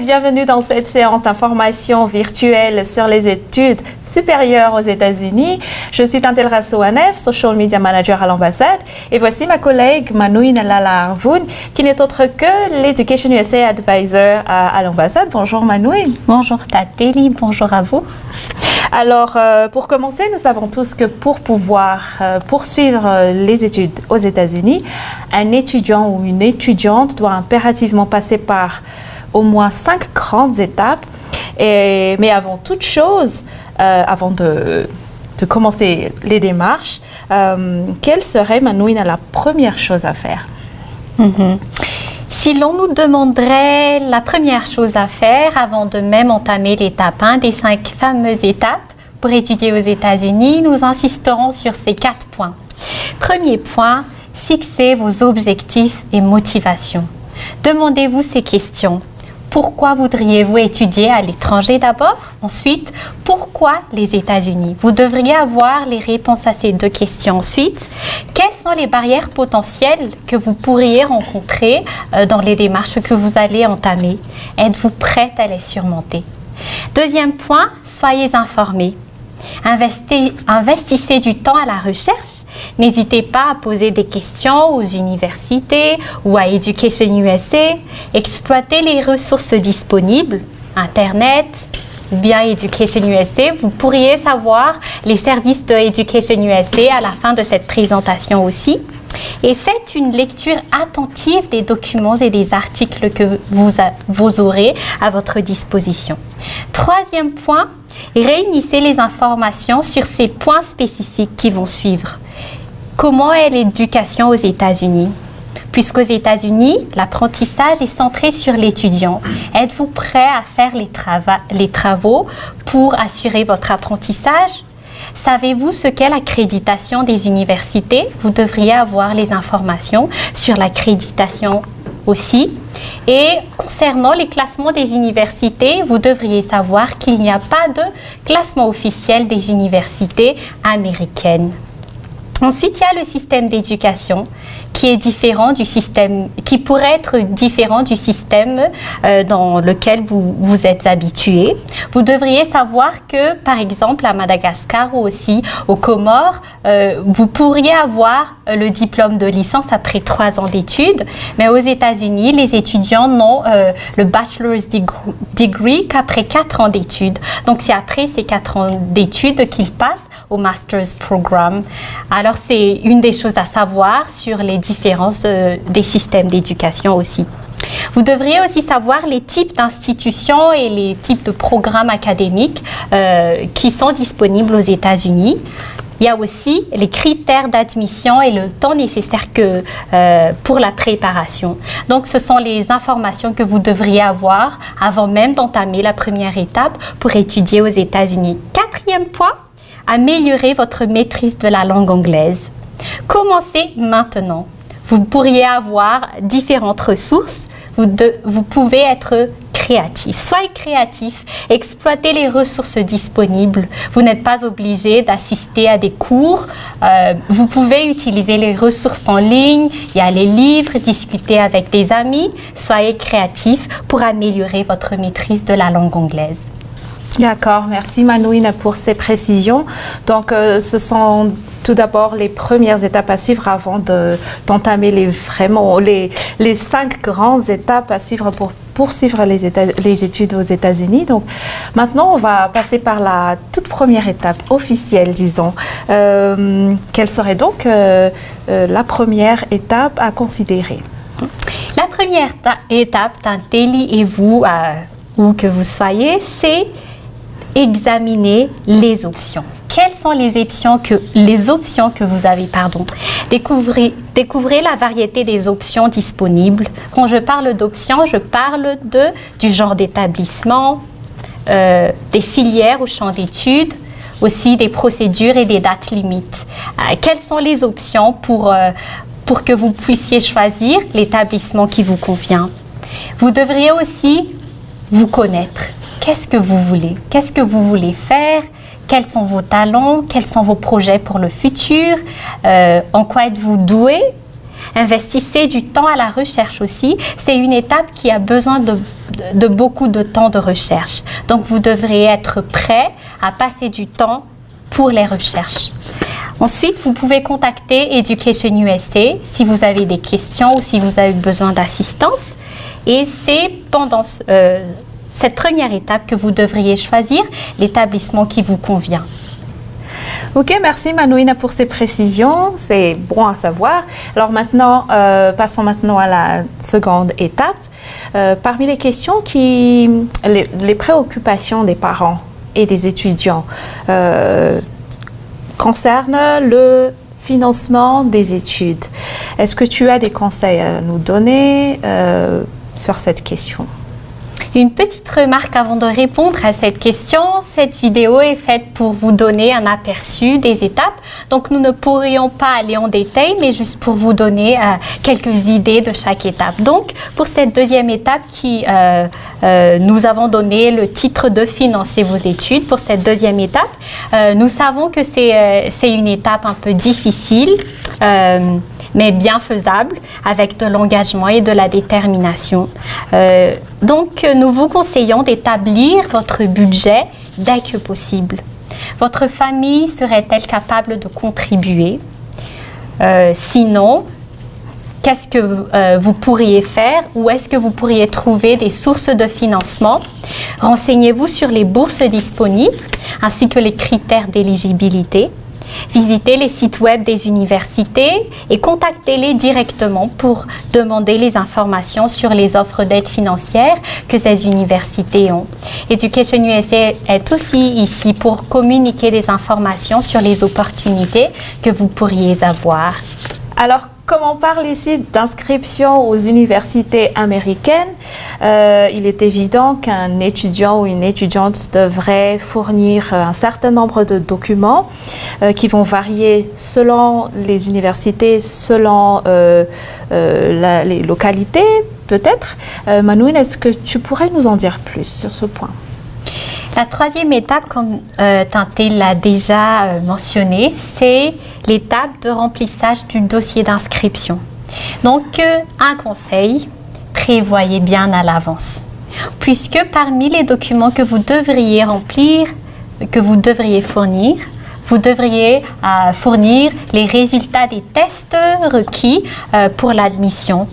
Et bienvenue dans cette séance d'information virtuelle sur les études supérieures aux États-Unis. Je suis Tantel Rassouanev, Social Media Manager à l'ambassade, et voici ma collègue Manouine Lala Arvoun, qui n'est autre que l'Education USA Advisor à, l'ambassade. Bonjour Manouine. Bonjour Tateli, bonjour à vous. Alors, euh, pour commencer, nous savons tous que pour pouvoir euh, poursuivre euh, les études aux États-Unis, un étudiant ou une étudiante doit impérativement passer par au moins cinq grandes étapes. Mais avant toute chose, euh, avant de, de, commencer les démarches, euh, quelle serait, Manouine, la première chose à faire? Mhm. Si l'on nous demanderait la première chose à faire avant de même entamer l'étape 1 des cinq fameuses étapes pour étudier aux États-Unis, nous insisterons sur ces quatre points. Premier point, fixez vos objectifs et motivations. Demandez-vous ces questions. Pourquoi voudriez-vous étudier à l'étranger d'abord? Ensuite, pourquoi les États-Unis? Vous devriez avoir les réponses à ces deux questions. Ensuite, quelles sont les barrières potentielles que vous pourriez rencontrer euh, dans les démarches que vous allez entamer? Êtes-vous prête à les surmonter? Deuxième point, soyez informés. Investissez du temps à la recherche N'hésitez pas à poser des questions aux universités ou à Education USA. Exploitez les ressources disponibles, Internet, bien Education USA. Vous pourriez savoir les services de Education USA à la fin de cette présentation aussi. Et faites une lecture attentive des documents et des articles que vous aurez à votre disposition. Troisième point, réunissez les informations sur ces points spécifiques qui vont suivre. Comment est l'éducation aux États-Unis? Puisqu'aux États-Unis, l'apprentissage est centré sur l'étudiant. Êtes-vous prêt à faire les, les travaux pour assurer votre apprentissage? Savez-vous ce qu'est l'accréditation des universités? Vous devriez avoir les informations sur l'accréditation aussi. Et concernant les classements des universités, vous devriez savoir qu'il n'y a pas de classement officiel des universités américaines. Ensuite, il y a le système d'éducation qui est différent du système, qui pourrait être différent du système euh, dans lequel vous vous êtes habitué. Vous devriez savoir que, par exemple, à Madagascar ou aussi aux Comores, euh, vous pourriez avoir euh, le diplôme de licence après trois ans d'études, mais aux États-Unis, les étudiants n'ont le bachelor's degree qu'après quatre ans d'études. Donc, c'est après ces quatre ans d'études qu'ils passent au master's programme. Alors, c'est une des choses à savoir sur les différences euh, des systèmes d'éducation aussi. Vous devriez aussi savoir les types d'institutions et les types de programmes académiques euh, qui sont disponibles aux États-Unis. Il y a aussi les critères d'admission et le temps nécessaire que, euh, pour la préparation. Donc, ce sont les informations que vous devriez avoir avant même d'entamer la première étape pour étudier aux États-Unis. Quatrième point, améliorer votre maîtrise de la langue anglaise. Commencez maintenant. Vous pourriez avoir différentes ressources. Vous, pouvez être créatif. Soyez créatif, exploitez les ressources disponibles. Vous n'êtes pas obligé d'assister à des cours. Euh, vous pouvez utiliser les ressources en ligne. Il y a les livres, discuter avec des amis. Soyez créatif pour améliorer votre maîtrise de la langue anglaise. D'accord, merci Manouine pour ces précisions. Donc, euh, ce sont tout d'abord les premières étapes à suivre avant d'entamer les, vraiment les, les, cinq grandes étapes à suivre pour poursuivre les, études aux États-Unis. Donc, maintenant, on va passer par la toute première étape officielle, disons. Euh, quelle serait donc euh, la première étape à considérer? La première étape d'un et vous, où que vous soyez, c'est examiner les options. Quelles sont les options que, les options que vous avez pardon. Découvrez, découvrez la variété des options disponibles. Quand je parle d'options, je parle de, du genre d'établissement, euh, des filières ou champs d'études, aussi des procédures et des dates limites. Euh, quelles sont les options pour, euh, pour que vous puissiez choisir l'établissement qui vous convient? Vous devriez aussi vous connaître qu'est-ce que vous voulez? Qu'est-ce que vous voulez faire? Quels sont vos talents Quels sont vos projets pour le futur euh, En quoi êtes-vous doué? Investissez du temps à la recherche aussi. C'est une étape qui a besoin de, beaucoup de temps de recherche. Donc vous devrez être prêt à passer du temps pour les recherches. Ensuite, vous pouvez contacter Education USA si vous avez des questions ou si vous avez besoin d'assistance. Et c'est pendant euh, cette première étape que vous devriez choisir l'établissement qui vous convient. Ok, merci Manouina pour ces précisions, c'est bon à savoir. Alors maintenant, euh, passons maintenant à la seconde étape. Euh, parmi les questions qui, les, préoccupations des parents et des étudiants euh, concernent le financement des études. Est-ce que tu as des conseils à nous donner sur cette question? Une petite remarque avant de répondre à cette question. Cette vidéo est faite pour vous donner un aperçu des étapes. Donc nous ne pourrions pas aller en détail, mais juste pour vous donner euh, quelques idées de chaque étape. Donc pour cette deuxième étape qui euh, euh, nous avons donné le titre de financer vos études. Pour cette deuxième étape, nous savons que c'est une étape un peu difficile mais bien faisable avec de l'engagement et de la détermination. Euh, donc, nous vous conseillons d'établir votre budget dès que possible. Votre famille serait-elle capable de contribuer? Euh, Sinon, qu'est-ce que euh, vous pourriez faire Où est-ce que vous pourriez trouver des sources de financement? Renseignez-vous sur les bourses disponibles ainsi que les critères d'éligibilité. Visitez les sites web des universités et contactez-les directement pour demander les informations sur les offres d'aide financière que ces universités ont. Education USA est aussi ici pour communiquer des informations sur les opportunités que vous pourriez avoir. Alors, comme on parle ici d'inscription aux universités américaines, euh, il est évident qu'un étudiant ou une étudiante devrait fournir un certain nombre de documents euh, qui vont varier selon les universités, selon euh, les localités peut-être. Manouine, est-ce que tu pourrais nous en dire plus sur ce point? La troisième étape, comme euh, l'a déjà euh, mentionné, c'est l'étape de remplissage du dossier d'inscription. Donc, euh, un conseil, prévoyez bien à l'avance. Puisque parmi les documents que vous devriez remplir, que vous devriez fournir, vous devriez euh, fournir les résultats des tests requis pour l'admission.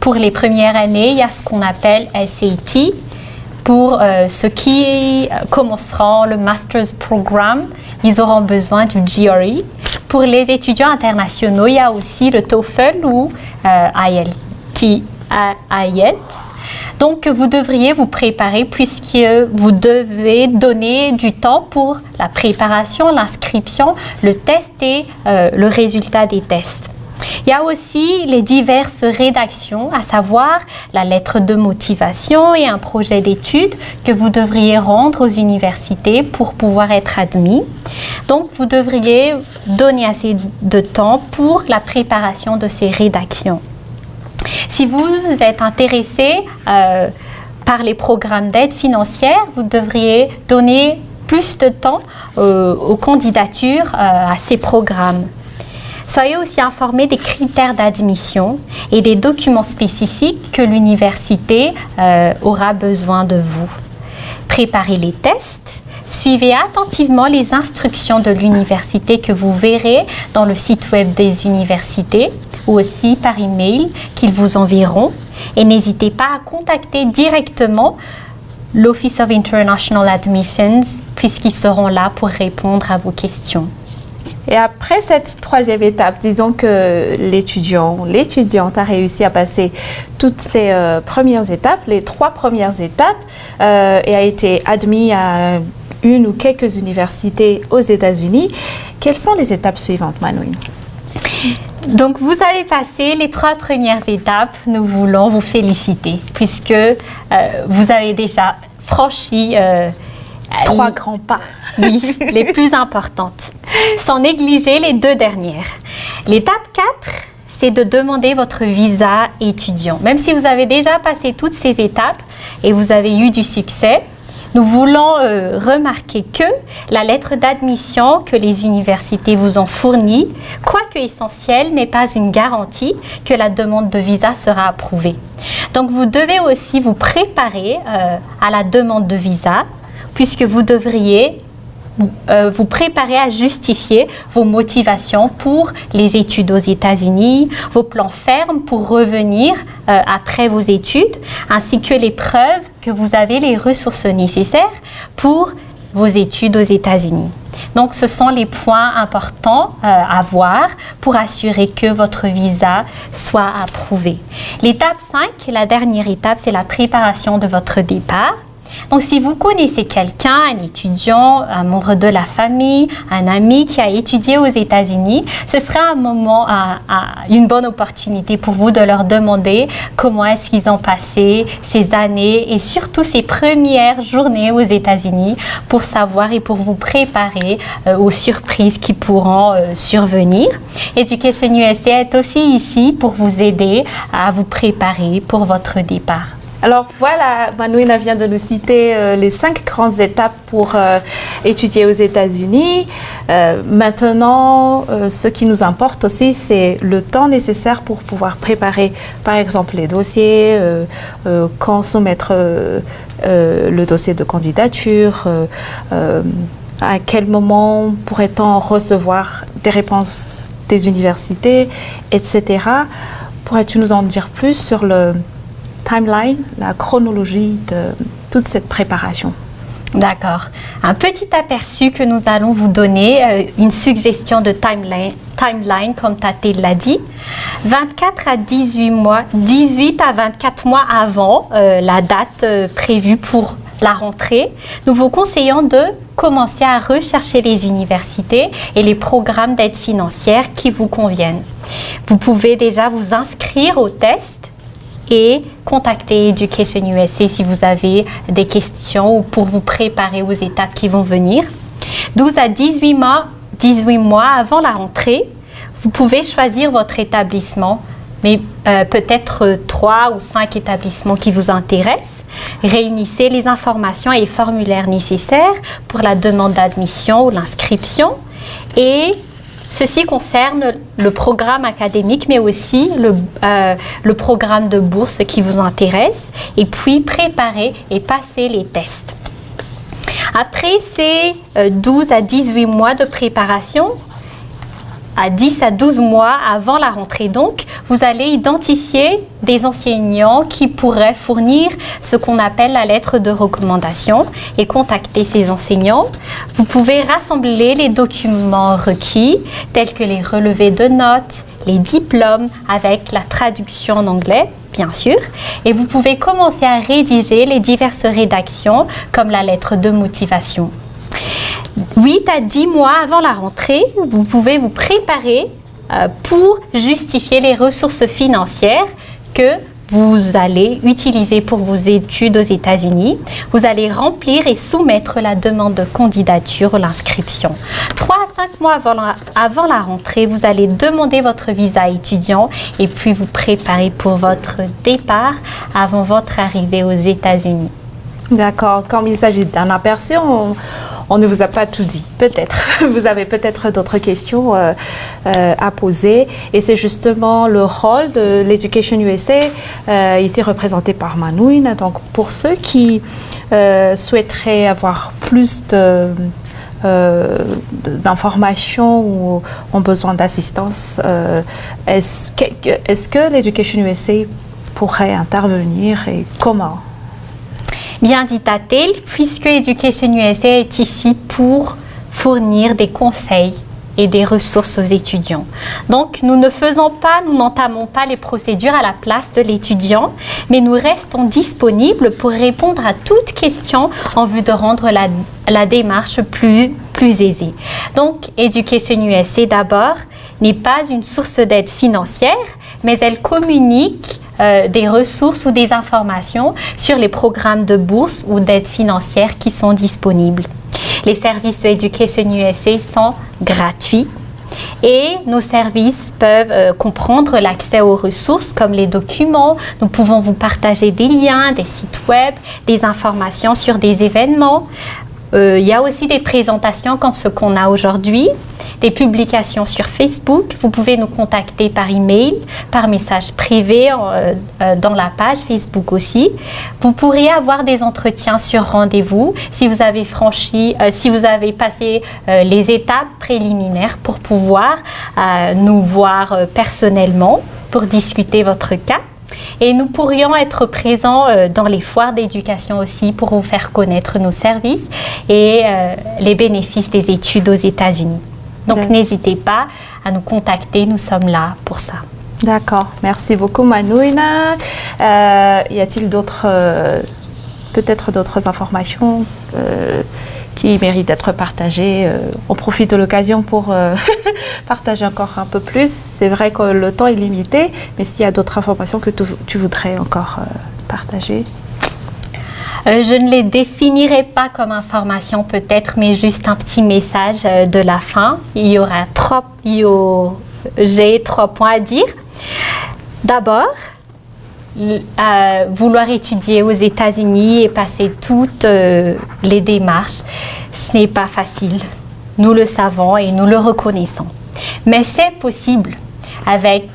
Pour les premières années, il y a ce qu'on appelle SAT, pour euh, ceux qui commenceront le Master's Programme, ils auront besoin du GRE. Pour les étudiants internationaux, il y a aussi le TOEFL ou euh. Donc, vous devriez vous préparer puisque vous devez donner du temps pour la préparation, l'inscription, le test et euh, le résultat des tests. Il y a aussi les diverses rédactions, à savoir la lettre de motivation et un projet d'étude que vous devriez rendre aux universités pour pouvoir être admis. Donc, vous devriez donner assez de temps pour la préparation de ces rédactions. Si vous êtes intéressé euh, par les programmes d'aide financière, vous devriez donner plus de temps euh, aux candidatures euh, à ces programmes. Soyez aussi informés des critères d'admission et des documents spécifiques que l'université euh, aura besoin de vous. Préparez les tests. Suivez attentivement les instructions de l'université que vous verrez dans le site web des universités ou aussi par email qu'ils vous enverront. Et n'hésitez pas à contacter directement l'Office of International Admissions puisqu'ils seront là pour répondre à vos questions. Et après cette troisième étape, disons que l'étudiant, l'étudiante a réussi à passer toutes ces euh, premières étapes, les trois premières étapes, euh, et a été admis à une ou quelques universités aux États-Unis. Quelles sont les étapes suivantes, Manouine donc, vous avez passé les trois premières étapes. Nous voulons vous féliciter puisque euh, vous avez déjà franchi Trois grands pas. Oui, les plus importantes. Sans négliger les deux dernières. L'étape 4, c'est de demander votre visa étudiant. Même si vous avez déjà passé toutes ces étapes et vous avez eu du succès, nous voulons euh, remarquer que la lettre d'admission que les universités vous ont fournie, quoique essentielle, n'est pas une garantie que la demande de visa sera approuvée. Donc vous devez aussi vous préparer euh, à la demande de visa puisque vous devriez euh, vous préparer à justifier vos motivations pour les études aux États-Unis, vos plans fermes pour revenir euh, après vos études, ainsi que les preuves que vous avez les ressources nécessaires pour vos études aux États-Unis. Donc, ce sont les points importants euh, à voir pour assurer que votre visa soit approuvé. L'étape 5, la dernière étape, c'est la préparation de votre départ. Donc, si vous connaissez quelqu'un, un étudiant, un membre de la famille, un ami qui a étudié aux États-Unis, ce sera un moment, une bonne opportunité pour vous de leur demander comment est-ce qu'ils ont passé ces années et surtout ces premières journées aux États-Unis pour savoir et pour vous préparer euh, aux surprises qui pourront euh, survenir. Education USA est aussi ici pour vous aider à vous préparer pour votre départ. Alors voilà, Manouina vient de nous citer euh, les cinq grandes étapes pour euh, étudier aux États-Unis. Euh, maintenant, ce qui nous importe aussi, c'est le temps nécessaire pour pouvoir préparer, par exemple, les dossiers, quand soumettre le dossier de candidature, à quel moment pourrait-on recevoir des réponses des universités, etc. Pourrais-tu nous en dire plus sur le timeline, la chronologie de toute cette préparation. D'accord. Un petit aperçu que nous allons vous donner, euh, une suggestion de timeline, timeline comme Tate l'a dit. 24 à 18 mois, 18 à 24 mois avant euh, la date euh, prévue pour la rentrée, nous vous conseillons de commencer à rechercher les universités et les programmes d'aide financière qui vous conviennent. Vous pouvez déjà vous inscrire au test et contactez Education USA si vous avez des questions ou pour vous préparer aux étapes qui vont venir. 12 à 18 mois, 18 mois avant la rentrée, vous pouvez choisir votre établissement, mais euh, peut-être 3 ou 5 établissements qui vous intéressent. Réunissez les informations et formulaires nécessaires pour la demande d'admission ou l'inscription et Ceci concerne le programme académique, mais aussi le, euh, le, programme de bourse qui vous intéresse, et puis préparer et passer les tests. Après ces 12 euh, à 18 mois de préparation, à 10 à 12 mois avant la rentrée. Donc, vous allez identifier des enseignants qui pourraient fournir ce qu'on appelle la lettre de recommandation et contacter ces enseignants. Vous pouvez rassembler les documents requis, tels que les relevés de notes, les diplômes avec la traduction en anglais, bien sûr, et vous pouvez commencer à rédiger les diverses rédactions comme la lettre de motivation. 8 à 10 mois avant la rentrée, vous pouvez vous préparer euh, pour justifier les ressources financières que vous allez utiliser pour vos études aux États-Unis. Vous allez remplir et soumettre la demande de candidature ou l'inscription. 3 à 5 mois avant la, rentrée, vous allez demander votre visa étudiant et puis vous préparer pour votre départ avant votre arrivée aux États-Unis. D'accord. Comme il s'agit d'un aperçu, on, ne vous a pas tout dit. Peut-être. Vous avez peut-être d'autres questions euh, euh, à poser. Et c'est justement le rôle de l'Education USA, euh, ici représenté par Manouine. Donc, pour ceux qui souhaiteraient avoir plus de d'informations ou ont besoin d'assistance, est-ce que, est que l'Education USA pourrait intervenir et comment? Bien dit Tatel, puisque Education USA est ici pour fournir des conseils et des ressources aux étudiants. Donc, nous ne faisons pas, nous n'entamons pas les procédures à la place de l'étudiant, mais nous restons disponibles pour répondre à toute question en vue de rendre la, la démarche plus, plus aisée. Donc, Education USA d'abord n'est pas une source d'aide financière, mais elle communique euh, des ressources ou des informations sur les programmes de bourse ou d'aide financière qui sont disponibles. Les services de Education USA sont gratuits Et nos services peuvent euh, comprendre l'accès aux ressources comme les documents. Nous pouvons vous partager des liens, des sites web, des informations sur des événements. Euh, il y a aussi des présentations comme ce qu'on a aujourd'hui, des publications sur Facebook. Vous pouvez nous contacter par email, par message privé euh, euh, dans la page Facebook aussi. Vous pourriez avoir des entretiens sur rendez-vous si vous avez franchi, si vous avez passé les étapes préliminaires pour pouvoir nous voir personnellement pour discuter votre cas. Et nous pourrions être présents euh, dans les foires d'éducation aussi pour vous faire connaître nos services et euh, les bénéfices des études aux États-Unis. Donc n'hésitez pas à nous contacter, nous sommes là pour ça. D'accord, merci beaucoup Manouina. Euh, y a-t-il d'autres, peut-être d'autres informations qui mérite d'être partagé. Euh, on profite de l'occasion pour euh, partager encore un peu plus. C'est vrai que le temps est limité, mais s'il y a d'autres informations que tu, voudrais encore euh, partager. je ne les définirai pas comme information peut-être, mais juste un petit message de la fin. Il y aura trois, j'ai trois points à dire. D'abord, vouloir étudier aux États-Unis et passer toutes euh, les démarches, ce n'est pas facile. Nous le savons et nous le reconnaissons. Mais c'est possible avec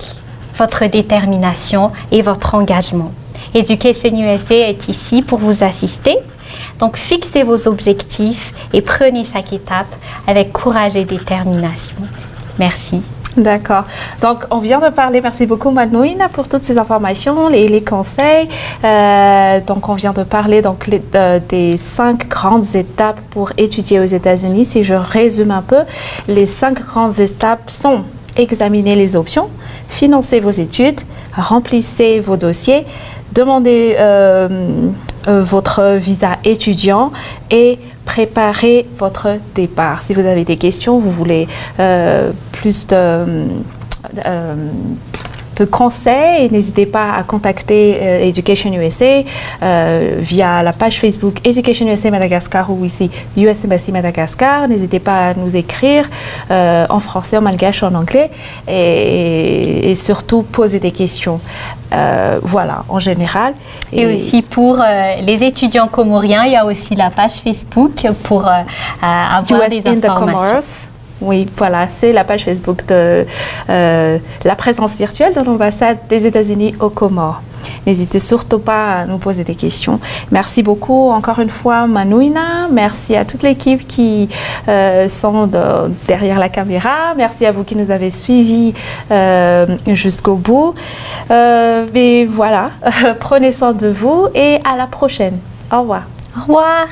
votre détermination et votre engagement. Education USA est ici pour vous assister. Donc fixez vos objectifs et prenez chaque étape avec courage et détermination. Merci. D'accord. Donc, on vient de parler, merci beaucoup Manouina pour toutes ces informations et les conseils. Euh, donc, on vient de parler donc, des cinq grandes étapes pour étudier aux États-Unis. Si je résume un peu, les cinq grandes étapes sont examiner les options, financer vos études, remplissez vos dossiers, demandez euh, euh, votre visa étudiant et préparer votre départ. Si vous avez des questions, vous voulez euh, plus de, euh, de conseils, n'hésitez pas à contacter euh, Education USA via la page Facebook Education USA Madagascar ou ici US Embassy Madagascar. N'hésitez pas à nous écrire en français, en malgache, en anglais et, et surtout poser des questions. voilà, en général. Et, aussi pour euh, les étudiants comoriens, il y a aussi la page Facebook pour euh, avoir des informations. Oui, voilà, c'est la page Facebook de euh, la présence virtuelle de l'ambassade des États-Unis aux Comores. N'hésitez surtout pas à nous poser des questions. Merci beaucoup encore une fois Manouina. Merci à toute l'équipe qui sont derrière la caméra. Merci à vous qui nous avez suivis jusqu'au bout. mais voilà, prenez soin de vous et à la prochaine. Au revoir. Au revoir.